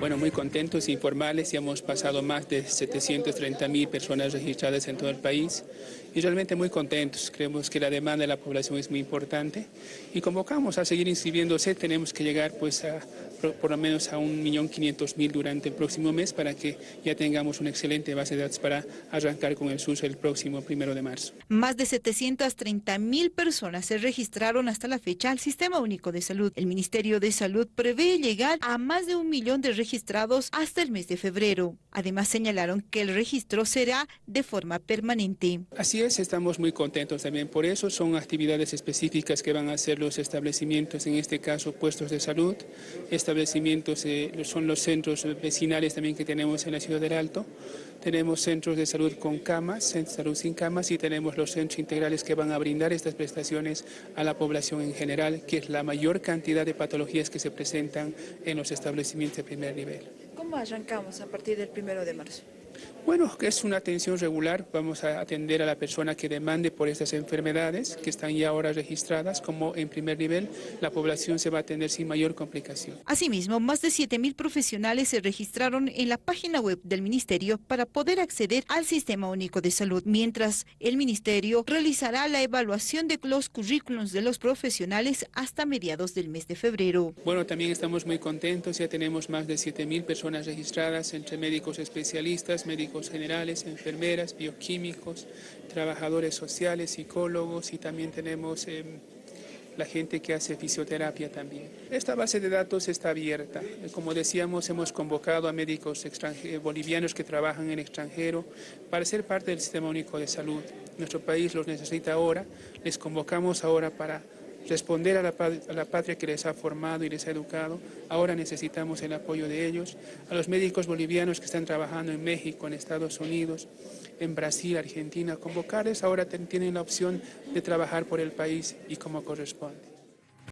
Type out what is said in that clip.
Bueno, muy contentos e informales, ya hemos pasado más de 730 mil personas registradas en todo el país y realmente muy contentos. Creemos que la demanda de la población es muy importante y convocamos a seguir inscribiéndose. Tenemos que llegar pues a por lo menos a 1.500.000 durante el próximo mes para que ya tengamos una excelente base de datos para arrancar con el SUS el próximo primero de marzo. Más de 730 mil personas se registraron hasta la fecha al Sistema Único de Salud. El Ministerio de Salud prevé llegar a más de un millón de registrados hasta el mes de febrero. Además señalaron que el registro será de forma permanente. Así es, estamos muy contentos también por eso. Son actividades específicas que van a hacer los establecimientos, en este caso puestos de salud, establecimientos eh, son los centros vecinales también que tenemos en la ciudad del Alto. Tenemos centros de salud con camas, centros de salud sin camas y tenemos los centros integrales que van a brindar estas prestaciones a la población en general, que es la mayor cantidad de patologías que se presentan en los establecimientos de primer ¿Cómo arrancamos a partir del primero de marzo? Bueno, es una atención regular, vamos a atender a la persona que demande por estas enfermedades que están ya ahora registradas, como en primer nivel la población se va a atender sin mayor complicación. Asimismo, más de 7.000 profesionales se registraron en la página web del Ministerio para poder acceder al Sistema Único de Salud, mientras el Ministerio realizará la evaluación de los currículums de los profesionales hasta mediados del mes de febrero. Bueno, también estamos muy contentos, ya tenemos más de 7.000 personas registradas entre médicos especialistas, médicos generales, enfermeras, bioquímicos, trabajadores sociales, psicólogos y también tenemos em, la gente que hace fisioterapia también. Esta base de datos está abierta. Como decíamos, hemos convocado a médicos bolivianos que trabajan en extranjero para ser parte del Sistema Único de Salud. Nuestro país los necesita ahora. Les convocamos ahora para responder a la, patria que les ha formado y les ha educado. Ahora necesitamos el apoyo de ellos, a los médicos bolivianos que están trabajando en México, en Estados Unidos, en Brasil, Argentina, convocarles, ahora tienen la opción de trabajar por el país y como corresponde.